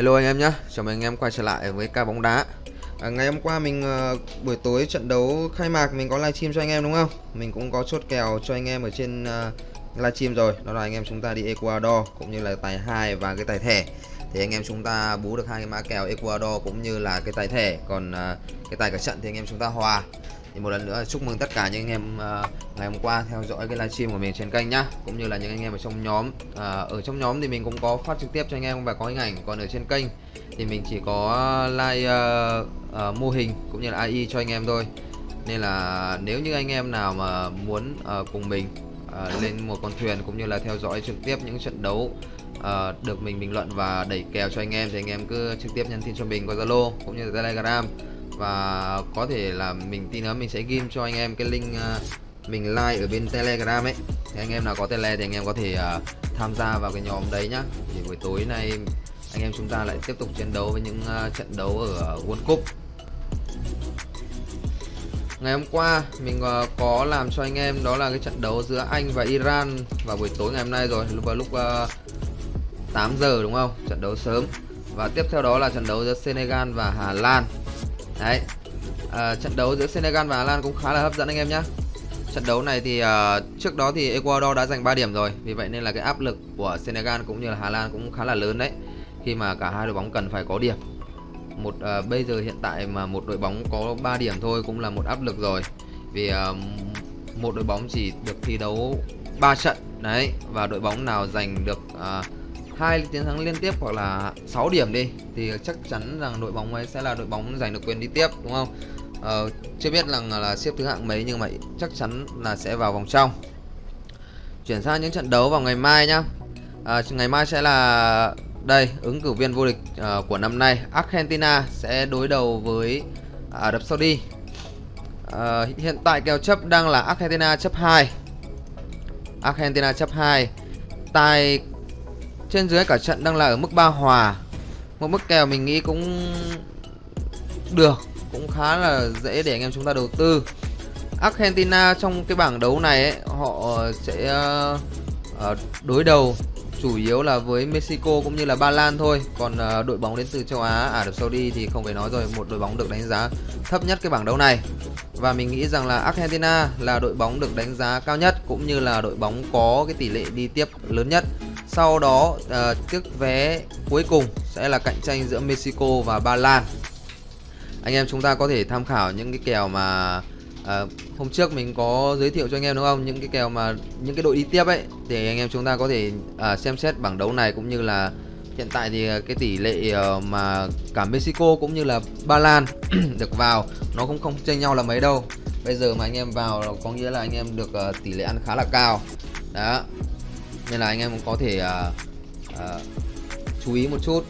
Hello anh em nhé, chào mừng anh em quay trở lại với ca bóng đá. À, Ngày hôm qua mình uh, buổi tối trận đấu khai mạc mình có livestream cho anh em đúng không? Mình cũng có chốt kèo cho anh em ở trên uh, livestream rồi. Đó là anh em chúng ta đi Ecuador cũng như là tài 2 và cái tài thẻ. Thì anh em chúng ta bú được hai cái mã kèo Ecuador cũng như là cái tài thẻ. Còn à, cái tài cả trận thì anh em chúng ta hòa. Thì một lần nữa chúc mừng tất cả những anh em à, ngày hôm qua theo dõi cái livestream của mình trên kênh nhá. Cũng như là những anh em ở trong nhóm à, ở trong nhóm thì mình cũng có phát trực tiếp cho anh em và có hình ảnh. Còn ở trên kênh thì mình chỉ có like uh, uh, mô hình cũng như là AI cho anh em thôi. Nên là nếu như anh em nào mà muốn uh, cùng mình uh, lên một con thuyền cũng như là theo dõi trực tiếp những trận đấu uh, được mình bình luận và đẩy kèo cho anh em thì anh em cứ trực tiếp nhắn tin cho mình qua Zalo cũng như Telegram. Và có thể là mình tin nữa mình sẽ ghim cho anh em cái link uh, mình like ở bên telegram ấy. Thì anh em nào có tele thì anh em có thể uh, tham gia vào cái nhóm đấy nhá. Thì buổi tối nay anh em chúng ta lại tiếp tục chiến đấu với những uh, trận đấu ở World Cup. Ngày hôm qua mình uh, có làm cho anh em đó là cái trận đấu giữa Anh và Iran vào buổi tối ngày hôm nay rồi. Vào lúc uh, 8 giờ đúng không? Trận đấu sớm. Và tiếp theo đó là trận đấu giữa Senegal và Hà Lan. Đấy. À, Trận đấu giữa Senegal và Hà Lan cũng khá là hấp dẫn anh em nhé Trận đấu này thì uh, trước đó thì Ecuador đã giành 3 điểm rồi. Vì vậy nên là cái áp lực của Senegal cũng như là Hà Lan cũng khá là lớn đấy. Khi mà cả hai đội bóng cần phải có điểm. Một uh, Bây giờ hiện tại mà một đội bóng có 3 điểm thôi cũng là một áp lực rồi. Vì uh, một đội bóng chỉ được thi đấu 3 trận Đấy. Và đội bóng nào giành được uh, hai chiến thắng liên tiếp hoặc là 6 điểm đi thì chắc chắn rằng đội bóng ấy sẽ là đội bóng giành được quyền đi tiếp đúng không? Ờ, chưa biết rằng là, là xếp thứ hạng mấy nhưng mà chắc chắn là sẽ vào vòng trong. Chuyển sang những trận đấu vào ngày mai nhá. À, ngày mai sẽ là đây ứng cử viên vô địch uh, của năm nay. Argentina sẽ đối đầu với Ả Rập Saudi. Uh, hiện tại kèo chấp đang là Argentina chấp 2 Argentina chấp 2 tài trên dưới cả trận đang là ở mức 3 hòa. Một mức kèo mình nghĩ cũng được Cũng khá là dễ để anh em chúng ta đầu tư. Argentina trong cái bảng đấu này ấy, họ sẽ uh, đối đầu chủ yếu là với Mexico cũng như là Ba Lan thôi. Còn uh, đội bóng đến từ châu Á, à, Ả Rập Saudi thì không phải nói rồi Một đội bóng được đánh giá thấp nhất cái bảng đấu này. Và mình nghĩ rằng là Argentina là đội bóng được đánh giá cao nhất Cũng như là đội bóng có cái tỷ lệ đi tiếp lớn nhất sau đó uh, chiếc vé cuối cùng sẽ là cạnh tranh giữa Mexico và Ba Lan. Anh em chúng ta có thể tham khảo những cái kèo mà uh, hôm trước mình có giới thiệu cho anh em đúng không? Những cái kèo mà những cái đội đi tiếp ấy Thì anh em chúng ta có thể uh, xem xét bảng đấu này cũng như là Hiện tại thì cái tỷ lệ uh, mà cả Mexico cũng như là Ba Lan được vào Nó cũng không chênh nhau là mấy đâu. Bây giờ mà anh em vào có nghĩa là anh em được uh, tỷ lệ ăn khá là cao. Đó nên là anh em cũng có thể uh, uh, chú ý một chút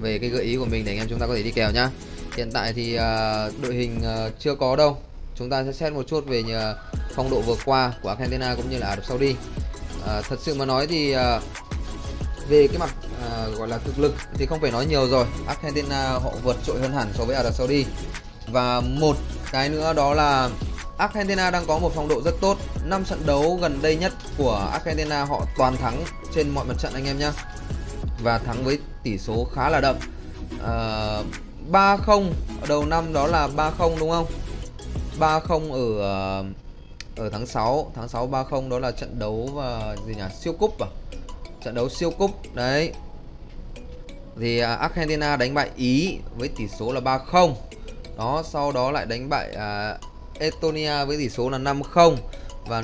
về cái gợi ý của mình để anh em chúng ta có thể đi kèo nhá. Hiện tại thì uh, đội hình uh, chưa có đâu. Chúng ta sẽ xét một chút về nhờ phong độ vừa qua của Argentina cũng như là Ả Rập Saudi. Uh, thật sự mà nói thì uh, về cái mặt uh, gọi là thực lực thì không phải nói nhiều rồi. Argentina họ vượt trội hơn hẳn so với Ả Rập Saudi. Và một cái nữa đó là Argentina đang có một phong độ rất tốt. 5 trận đấu gần đây nhất của Argentina họ toàn thắng trên mọi mặt trận anh em nhé Và thắng với tỷ số khá là đậm. Ờ, à, 3-0 đầu năm đó là 3-0 đúng không? 3-0 ở ờ, ở tháng 6 tháng 6 3-0 đó là trận đấu và gì nhỉ? Siêu cúp à? Trận đấu siêu cúp đấy. Thì à, Argentina đánh bại Ý với tỷ số là 3-0 đó sau đó lại đánh bại uh, Estonia với tỷ số là 5-0 và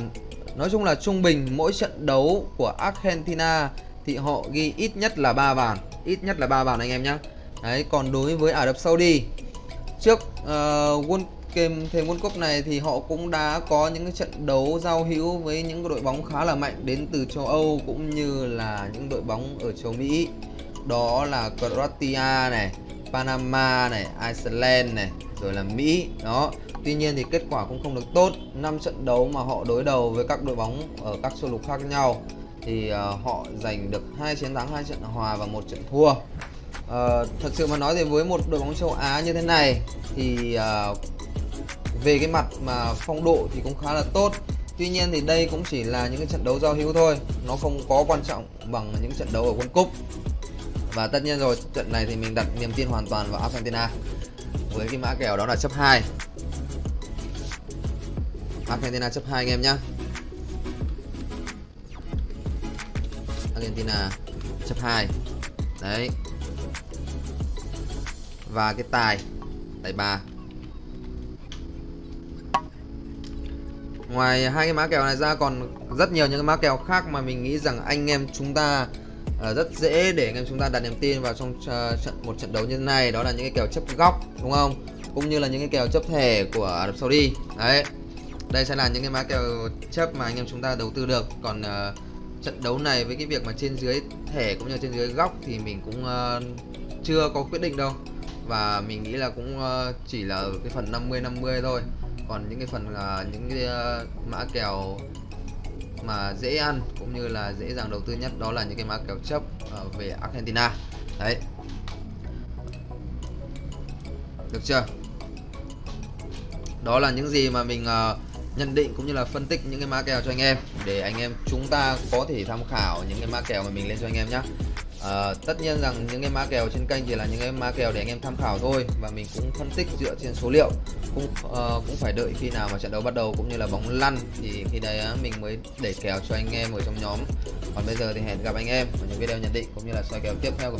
nói chung là trung bình mỗi trận đấu của Argentina thì họ ghi ít nhất là 3 bàn, ít nhất là 3 bàn anh em nhé. Đấy, còn đối với Ả Rập Saudi trước uh, World game thêm World Cup này thì họ cũng đã có những cái trận đấu giao hữu với những đội bóng khá là mạnh đến từ châu Âu cũng như là những đội bóng ở châu Mỹ. Đó là Croatia này, Panama này, Iceland này, rồi là Mỹ. Đó, Tuy nhiên thì kết quả cũng không được tốt. 5 trận đấu mà họ đối đầu với các đội bóng ở các châu lục khác nhau thì uh, họ giành được hai chiến thắng hai trận hòa và một trận thua. Uh, thật sự mà nói thì với một đội bóng châu Á như thế này thì uh, về cái mặt mà phong độ thì cũng khá là tốt. Tuy nhiên thì đây cũng chỉ là những cái trận đấu giao hữu thôi. Nó không có quan trọng bằng những trận đấu ở World Cup. Và tất nhiên rồi trận này thì mình đặt niềm tin hoàn toàn vào Argentina với cái mã kèo đó là chấp 2 Argentina chấp 2 anh em nhé Argentina chấp 2 đấy. Và cái tài tài 3 ngoài hai cái mã kèo này ra còn rất nhiều những cái mã kèo khác mà mình nghĩ rằng anh em chúng ta uh, rất dễ để anh em chúng ta đặt niềm tin vào trong uh, trận một trận đấu như thế này. Đó là những cái kèo chấp góc đúng không? Cũng như là những cái kèo chấp thẻ của Ả Rập Saudi. Đấy. Đây sẽ là những cái mã kèo chấp mà anh em chúng ta đầu tư được. Còn uh, trận đấu này với cái việc mà trên dưới thẻ cũng như trên dưới góc thì mình cũng uh, chưa có quyết định đâu. Và mình nghĩ là cũng uh, chỉ là ở cái phần 50 50 thôi. Còn những cái phần uh, những cái uh, mã kèo mà dễ ăn cũng như là dễ dàng đầu tư nhất đó là những cái mã kèo chấp uh, về Argentina. Đấy. Được chưa? Đó là những gì mà mình uh, nhận định cũng như là phân tích những cái mã kèo cho anh em. Để anh em chúng ta có thể tham khảo những cái mã kèo mà mình lên cho anh em nhé à, tất nhiên rằng những cái mã kèo trên kênh chỉ là những cái mã kèo để anh em tham khảo thôi và mình cũng phân tích dựa trên số liệu. Cũng uh, cũng phải đợi khi nào mà trận đấu bắt đầu cũng như là bóng lăn thì khi đấy ờ, mình mới để kèo cho anh em ở trong nhóm. Còn bây giờ thì hẹn gặp anh em ở những video nhận định cũng như là soi kèo tiếp theo của